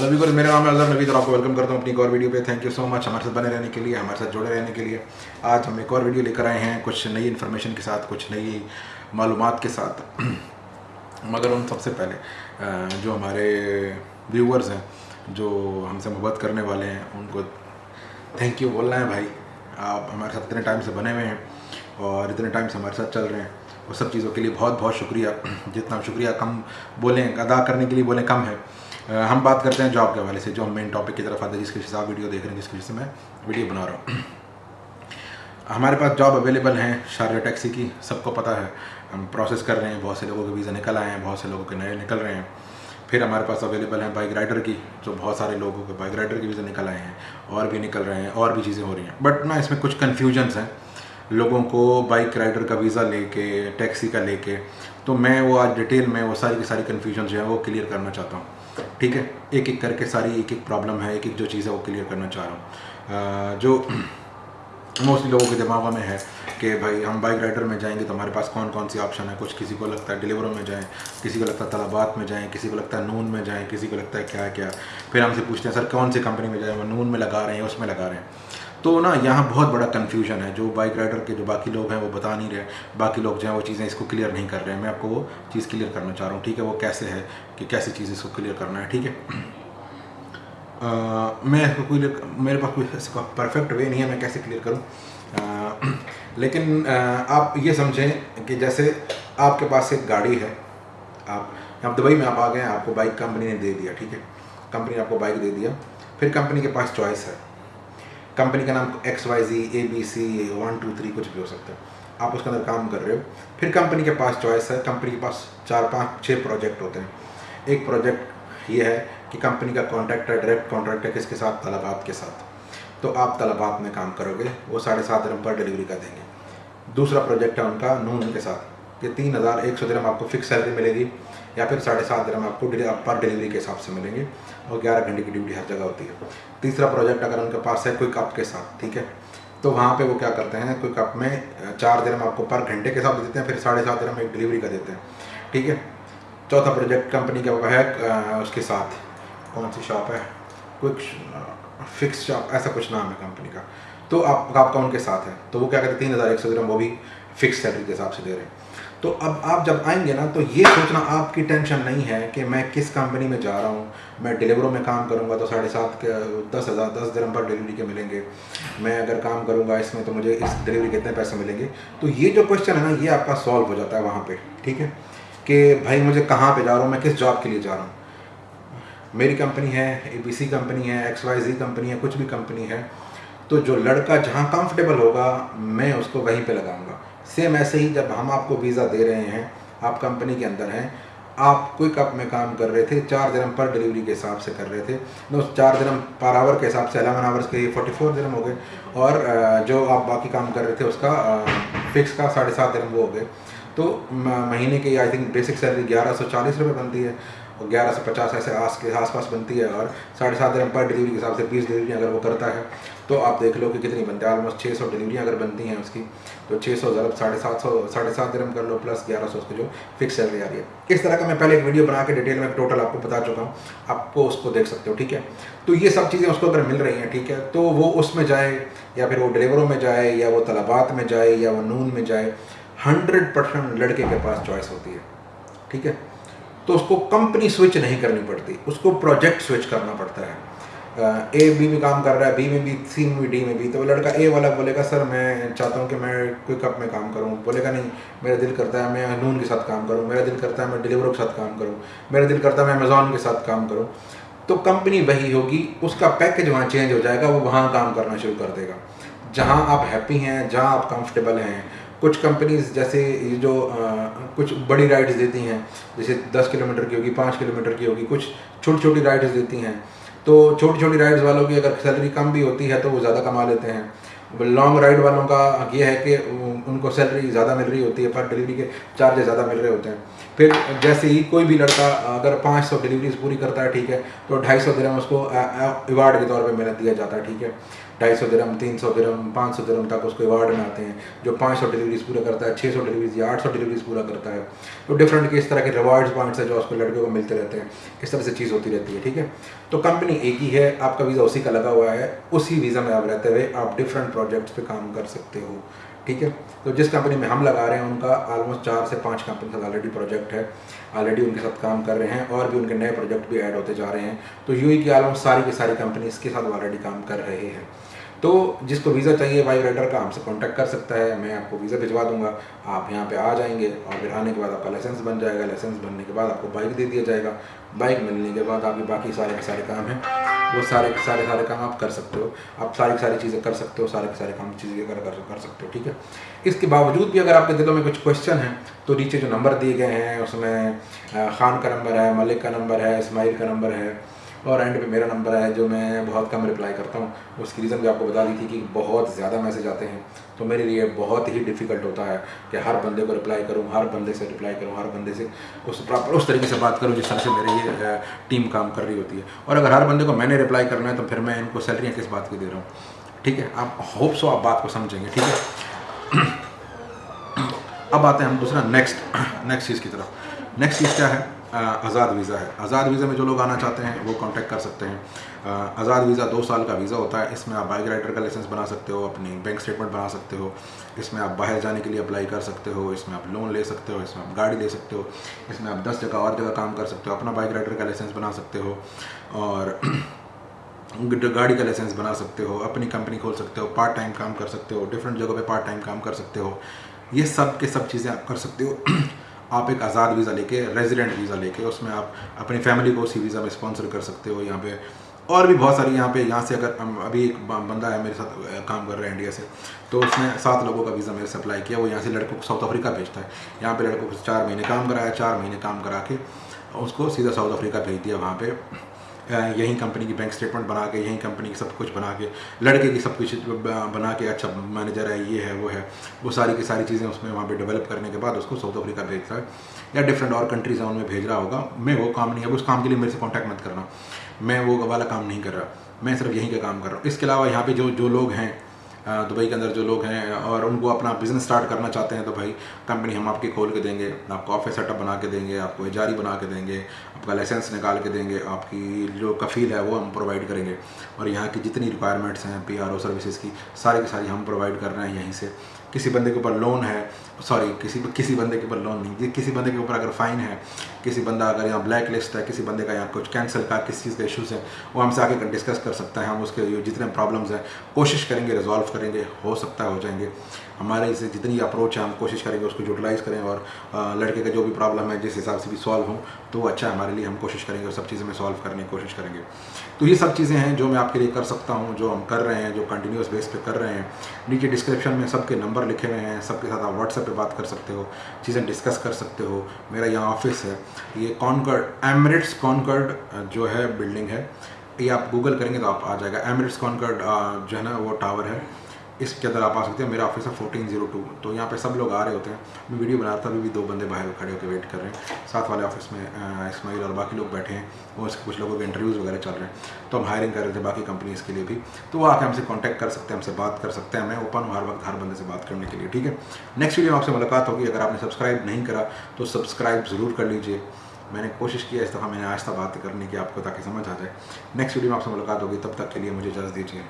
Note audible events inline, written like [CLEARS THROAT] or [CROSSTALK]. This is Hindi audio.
हेलो बिल्कुल मेरा नाम है अजहर नवीद और आपको वेलकम करता हूँ अपनी एक और वीडियो पे। थैंक यू सो मच हमारे साथ बने रहने के लिए, हमारे साथ जुड़े रहने के लिए। आज हम एक और वीडियो लेकर आए हैं, कुछ नई इन्फॉर्मेशन के साथ, कुछ नई मालूम के साथ। [CLEARS THROAT] मगर उन सबसे पहले जो हमारे व्यूवर्स हैं, जो हमसे मुहबत करने वाले हैं, उनको थैंक यू बोलना है भाई। आप हमारे साथ इतने टाइम से बने हुए हैं और इतने टाइम से हमारे साथ चल रहे हैं। वो सब चीज़ों के लिए बहुत बहुत शुक्रिया। [CLEARS THROAT] जितना शुक्रिया कम बोलें, अदा करने के लिए बोलें, कम है। हम बात करते हैं जॉब के हवाले से, जो हम मेन टॉपिक की तरफ़ आते हैं, जिसकी वजह से आप वीडियो देख रहे हैं, जिसकी वजह से मैं वीडियो बना रहा हूँ। हमारे पास जॉब अवेलेबल हैं शारजा टैक्सी की, सबको पता है। हम प्रोसेस कर रहे हैं, बहुत से लोगों के वीज़ा निकल आए हैं, बहुत से लोगों के नए निकल रहे हैं। फिर हमारे पास अवेलेबल हैं बाइक राइडर की, जो बहुत सारे लोगों के बाइक राइडर के वीज़ा निकल आए हैं, और भी निकल रहे हैं, और भी चीज़ें हो रही हैं। बट ना इसमें कुछ कन्फ्यूजन्स हैं। लोगों को बाइक राइडर का वीज़ा लेके टैक्सी का लेके तो मैं वो आज डिटेल में वो सारी की सारी कन्फ्यूज़न जो है वो क्लियर करना चाहता हूँ। ठीक है? एक एक करके सारी एक एक प्रॉब्लम है एक एक जो चीज़ है वो क्लियर करना चाह रहा हूँ। जो [CLEARS THROAT] मोस्टली लोगों के दिमाग में है कि भाई हम बाइक राइडर में जाएँगे तो हमारे पास कौन कौन सी ऑप्शन है? कुछ किसी को लगता है डिलीवर में जाएँ, किसी को लगता है तलाबात में जाएँ, किसी को लगता है नून में जाएँ, किसी को लगता है क्या क्या फिर हमसे पूछते हैं, सर, कौन सी कंपनी में जाएँ? वो नून में लगा रहे हैं उसमें लगा रहे हैं? तो ना यहाँ बहुत बड़ा कन्फ्यूज़न है जो बाइक राइडर के जो बाकी लोग हैं वो बता नहीं रहे बाकी लोग जो हैं वो चीज़ें इसको क्लियर नहीं कर रहे हैं। मैं आपको वो चीज़ क्लियर करना चाह रहा हूँ ठीक है? वो कैसे है कि कैसी चीज़ इसको क्लियर करना है ठीक है? [CLEARS THROAT] अ, मैं इसको क्लियर मेरे पास कोई इसका परफेक्ट वे नहीं है मैं कैसे क्लियर करूँ? [CLEARS THROAT] लेकिन अ, आप ये समझें कि जैसे आपके पास एक गाड़ी है आप आप दुबई में आप आ गए आपको बाइक कंपनी ने दे दिया ठीक है? कंपनी ने आपको बाइक दे दिया फिर कंपनी के पास चॉइस है। कंपनी का नाम X Y Z A B C one two three कुछ भी हो सकता है। आप उसके अंदर काम कर रहे हो। फिर कंपनी के पास चॉइस है। कंपनी के पास चार, पाँच छः प्रोजेक्ट होते हैं। एक प्रोजेक्ट ये है कि कंपनी का कॉन्ट्रैक्ट है डायरेक्ट कॉन्ट्रैक्ट है किसके साथ? तलबात के साथ। तो आप तलबात में काम करोगे। वो साढ़े सात दिरम पर डिलीवरी का देंगे। दूसरा प्रोजेक्ट है उनका नून के साथ। ये तीन हज़ार एक सौ दिन आपको फिक्स सैलरी मिलेगी। या फिर साढ़े सात दिरम आपको पर डिलीवरी के हिसाब से मिलेंगे और ग्यारह घंटे की ड्यूटी हर जगह होती है। तीसरा प्रोजेक्ट अगर उनके पास है कोई कप के साथ, ठीक है? तो वहाँ पे वो क्या करते हैं कोई कप में चार दिरम आपको पर घंटे के हिसाब से देते हैं, फिर साढ़े सात दिरम एक डिलीवरी का देते हैं, ठीक है? चौथा प्रोजेक्ट कंपनी का है उसके साथ। कौन सी शॉप है? क्विक फिक्स शॉप ऐसा कुछ नाम है कंपनी का। तो आप, आपका उनके साथ है। तो वो क्या कहते हैं, तीन हज़ार एक सौ वो भी फिक्स सैलरी के हिसाब से दे रहे हैं। तो अब आप जब आएँगे ना तो ये सोचना आपकी टेंशन नहीं है कि मैं किस कंपनी में जा रहा हूँ। मैं डिलीवरों में काम करूँगा तो साढ़े सात के, दस हज़ार, दस दिरम पर डिलीवरी के मिलेंगे। मैं अगर काम करूँगा इसमें तो मुझे इस डिलीवरी कितने पैसे मिलेंगे। तो ये जो क्वेश्चन है ना, ये आपका सॉल्व हो जाता है वहाँ पर ठीक है? कि भाई मुझे कहाँ पर जा रहा हूँ, मैं किस जॉब के लिए जा रहा हूँ? मेरी कंपनी है एबीसी कंपनी है एक्स वाई जी कंपनी है, कुछ भी कंपनी है। तो जो लड़का जहाँ कंफर्टेबल होगा, मैं उसको वहीं पे लगाऊँगा। सेम ऐसे ही जब हम आपको वीज़ा दे रहे हैं, आप कंपनी के अंदर हैं, आप क्विक अप में काम कर रहे थे, चार दिनम पर डिलीवरी के हिसाब से कर रहे थे उस चार दिनम पर आवर के हिसाब से अलेवन आवर्स के फोर्टी फोर दिनम हो गए, और जो आप बाकी काम कर रहे थे उसका फिक्स का साढ़े सात दिनम वो हो गए। तो महीने की आई थिंक बेसिक सैलरी ग्यारह सौ चालीस रुपये बनती है, और ग्यारह सौ पचास ऐसे आस के आसपास बनती है, और साढ़े सात दिन पर डिलीवरी के हिसाब से बीस डिलीवरी अगर वो करता है तो आप देख लो कि कितनी बनती है ऑलमोस्ट छः सौ डिलीवरी अगर बनती हैं उसकी तो छः सौ ज़रब साढ़े सात सौ, साढ़े सात दिन कर लो प्लस ग्यारह सौ उसकी जो फिक्स सैलरी आ रही है। इस तरह का मैं पहले एक वीडियो बना के डिटेल में टोटल आपको बता चुका हूँ। आपको उसको देख सकते हो, ठीक है? तो ये सब चीज़ें उसको अगर मिल रही हैं, ठीक है तो वो उसमें जाए, या फिर वो डिलीवरों में जाए, या वो तलाबात में जाए, या वो नून में जाए हंड्रेड परसेंट लड़के के पास चॉइस होती है, ठीक है? तो उसको कंपनी स्विच नहीं करनी पड़ती, उसको प्रोजेक्ट स्विच करना पड़ता है। ए बी में काम कर रहा है बी में भी सी में भी डी में भी। तो लड़का ए वाला बोलेगा सर मैं चाहता हूँ कि मैं क्विक अप में काम करूँ। बोलेगा नहीं मेरा दिल करता है मैं नून के साथ काम करूँ मेरा दिल करता है मैं डिलीवरों के साथ काम करूँ मेरा दिल करता है मैं अमेजोन के साथ काम करूँ। तो कंपनी वही होगी उसका पैकेज वहाँ चेंज हो जाएगा वो वहाँ काम करना शुरू कर देगा। जहाँ आप हैप्पी हैं जहाँ आप कंफर्टेबल हैं कुछ कंपनीज़ जैसे ये जो अ, कुछ बड़ी राइड्स देती हैं जैसे 10 किलोमीटर की होगी 5 किलोमीटर की होगी कुछ छोटी छोटी राइड्स देती हैं तो छोटी छोटी राइड्स वालों की अगर सैलरी कम भी होती है तो वो ज़्यादा कमा लेते हैं। लॉन्ग राइड वालों का ये है कि उनको सैलरी ज़्यादा मिल रही होती है, पर डिलीवरी के चार्जेस ज़्यादा मिल रहे होते हैं। फिर जैसे ही कोई भी लड़का अगर 500 डिलीवरीज पूरी करता है, ठीक है तो 250 सौ उसको अवार्ड के तौर पे मेहनत दिया जाता है, ठीक है। ढाई सौ दिरम तीन सौ दिरम पाँच सौ दिरम तक उसको अवार्ड आते हैं, जो पाँच सौ डिलीवरीज पूरा करता है छः सौ डिलीवरीज या आठ सौ डिलीवरीज पूरा करता है। तो डिफरेंट के इस तरह के रिवार्ड्स पॉइंट्स है जो उसको लड़कियों को मिलते रहते हैं, इस तरह से चीज़ होती रहती है, ठीक है? तो कंपनी एक ही है, आपका वीज़ा उसी का लगा हुआ है, उसी वीज़ा में आप रहते हुए आप डिफरेंट प्रोजेक्ट्स पर काम कर सकते हो, ठीक है? तो जिस कंपनी में हम लगा रहे हैं, उनका ऑलमोस्ट चार से पाँच कंपनी का ऑलरेडी प्रोजेक्ट है ऑलरेडी उनके साथ काम कर रहे हैं, और भी उनके नए प्रोजेक्ट भी ऐड होते जा रहे हैं। तो यू की ऑलमोस्ट सारी की सारी कंपनी इसके साथ ऑलरेडी काम कर रहे हैं। तो जिसको वीज़ा चाहिए वाई राइडर का हमसे कांटेक्ट कर सकता है मैं आपको वीज़ा भिजवा दूँगा। आप यहाँ पे आ जाएँगे और फिर आने के बाद आपका लाइसेंस बन जाएगा। लाइसेंस बनने के बाद आपको बाइक दे दिया जाएगा। बाइक मिलने के बाद आपके बाकी सारे के सारे काम हैं। वो सारे के सारे सारे काम आप कर सकते हो। आप सारी सारी चीज़ें कर सकते हो सारे के सारे काम चीज़ें कर, कर कर सकते हो ठीक है? इसके बावजूद भी अगर आपके दिलों में कुछ क्वेश्चन हैं तो नीचे जो नंबर दिए गए हैं उसमें खान का नंबर है मलिक का नंबर है इसमाइल का नंबर है और एंड पे मेरा नंबर है, जो मैं बहुत कम रिप्लाई करता हूँ। उसकी रीज़न भी आपको बता दी थी कि बहुत ज़्यादा मैसेज आते हैं। तो मेरे लिए बहुत ही डिफ़िकल्ट होता है कि हर बंदे को रिप्लाई करूँ, हर बंदे से रिप्लाई करूँ, हर बंदे से उस प्रॉपर उस तरीके से बात करूँ, जिस तरह से मेरी ये टीम काम कर रही होती है। और अगर हर बंदे को मैंने रिप्लाई करना है तो फिर मैं इनको सैलरियाँ किस बात की दे रहा हूँ? ठीक है? आप होप सो आप बात को समझेंगे, ठीक है? अब आते हैं हम दूसरा नेक्स्ट नेक्स्ट चीज़ की तरफ़। नेक्स्ट चीज़ क्या है? आज़ाद वीज़ा है। आज़ाद वीज़ा में जो लोग आना चाहते हैं, वो कांटेक्ट कर सकते हैं। आज़ाद वीज़ा दो साल का वीज़ा होता है। इसमें आप बाइक राइडर का लाइसेंस बना सकते हो, अपनी बैंक स्टेटमेंट बना सकते हो। इसमें आप बाहर जाने के लिए अप्लाई कर सकते हो। इसमें आप लोन ले सकते हो, इसमें आप गाड़ी ले सकते हो। इसमें आप दस जगह और जगह काम कर सकते हो। अपना बाइक राइडर का लाइसेंस बना सकते हो और [CLEARS THROAT] गाड़ी का लाइसेंस बना सकते हो। अपनी कंपनी खोल सकते हो पार्ट टाइम काम कर सकते हो डिफरेंट जगहों पे पार्ट टाइम काम कर सकते हो। ये सब के सब चीज़ें आप कर सकते हो। [CLEARS THROAT] आप एक आज़ाद वीज़ा लेके रेजिडेंट वीज़ा लेके, उसमें आप अपनी फैमिली को उसी वीज़ा में स्पॉन्सर कर सकते हो यहाँ पे। और भी बहुत सारी यहाँ पे, यहाँ से अगर अभी एक बंदा है मेरे साथ काम कर रहा है इंडिया से तो उसने सात लोगों का वीज़ा मेरे से अप्लाई किया। वो यहाँ से लड़कों को साउथ अफ्रीका भेजता है। यहाँ पर लड़कों को चार महीने काम कराया, चार महीने काम करा के उसको सीधा साउथ अफ्रीका भेज दिया वहाँ पे। यहीं कंपनी की बैंक स्टेटमेंट बना के, यहीं कंपनी की सब कुछ बना के, लड़के की सब कुछ बना के अच्छा मैनेजर है, ये है, वो है, वो सारी की सारी चीज़ें उसमें वहाँ पे डेवलप करने के बाद उसको साउथ अफ्रीका भेज रहा है या डिफरेंट और कंट्रीज़ हैं उनमें भेज रहा होगा, मैं वो काम नहीं है उस काम के लिए मेरे से कॉन्टैक्ट मत करना, मैं वो वाला काम नहीं कर रहा, मैं सिर्फ़ यहीं का काम कर रहा हूँ। इसके अलावा यहाँ पर जो जो लोग हैं दुबई के अंदर जो लोग हैं और उनको अपना बिज़नेस स्टार्ट करना चाहते हैं तो भाई कंपनी हम आपकी खोल के देंगे, आपको ऑफ़िस सेटअप बना के देंगे, आपको एजारी बना के देंगे, आपका लाइसेंस निकाल के देंगे, आपकी जो कफ़ील है वो हम प्रोवाइड करेंगे। और यहाँ की जितनी रिक्वायरमेंट्स हैं पी आर ओ सर्विसेज़ की, सारी की सारी हम प्रोवाइड कर रहे हैं यहीं से। किसी बंदे के ऊपर लोन है सॉरी किसी किसी बंदे के ऊपर लोन नहीं। किसी बंदे के ऊपर अगर फ़ाइन है, किसी बंदा अगर यहाँ ब्लैक लिस्ट है, किसी बंदे का यहाँ कुछ कैंसिल का, किस चीज़ का इशूज़ है, वो हमसे आके डिस्कस कर सकता है। हम उसके जितने प्रॉब्लम्स हैं, कोशिश करेंगे रिजॉल्व करेंगे, हो सकता है, हो जाएँगे। हमारे इसे जितनी अप्रोच है, हम कोशिश करेंगे उसको यूटिलाइज़ करें और लड़के का जो भी प्रॉब्लम है, जिस हिसाब से भी सॉल्व हो तो अच्छा हमारे लिए। हम कोशिश करेंगे और सब चीज़ें में सॉल्व करने की कोशिश करेंगे। तो ये सब चीज़ें हैं जो मैं आपके लिए कर सकता हूँ, जो हम कर रहे हैं, जो कंटिन्यूस बेस पे कर रहे हैं। नीचे डिस्क्रिप्शन में सबके नंबर लिखे हुए हैं, सबके साथ आप व्हाट्सएप पे बात कर सकते हो, चीज़ें डिस्कस कर सकते हो। मेरा यहाँ ऑफ़िस है। ये कॉनकर्ड एमरिट्स कॉनकर्ड जो है बिल्डिंग है। ये आप गूगल करेंगे तो आप आ जाएगा। एमरिट्स कॉनकर्ड जो है ना, वो टावर है। इसके अंदर आप आ सकते हैं। मेरा ऑफ़िस है फोर्टीन ज़ीरो टू तो यहाँ पे सब लोग आ रहे होते हैं। मैं वीडियो बना रहा था, अभी भी दो बंदे बाहर खड़े होकर वेट कर रहे हैं। साथ वाले ऑफ़िस में इसमाइल और बाकी लोग बैठे हैं और कुछ लोगों के इंटरव्यूज़ वगैरह चल रहे हैं। तो हम हायरिंग कर रहे थे बाकी कंपनीज़ के लिए भी। तो वो आके हमसे कॉन्टैक्ट कर सकते हैं, हमसे बात कर सकते हैं। मैं ओपन हूँ हर वक्त, हर बंदे से बात करने के लिए, ठीक है? नेक्स्ट वीडियो आपसे मुलाकात होगी। अगर आपने सब्सक्राइब नहीं करा तो सब्सक्राइब ज़रूर कर लीजिए। मैंने कोशिश किया इस दफ़ा, मैंने आज तक बात करने की आपको, ताकि समझ आ जाए। नेक्स्ट वीडियो में आपसे मुलाकात होगी। तब तक के लिए मुझे इजाज़त दीजिए।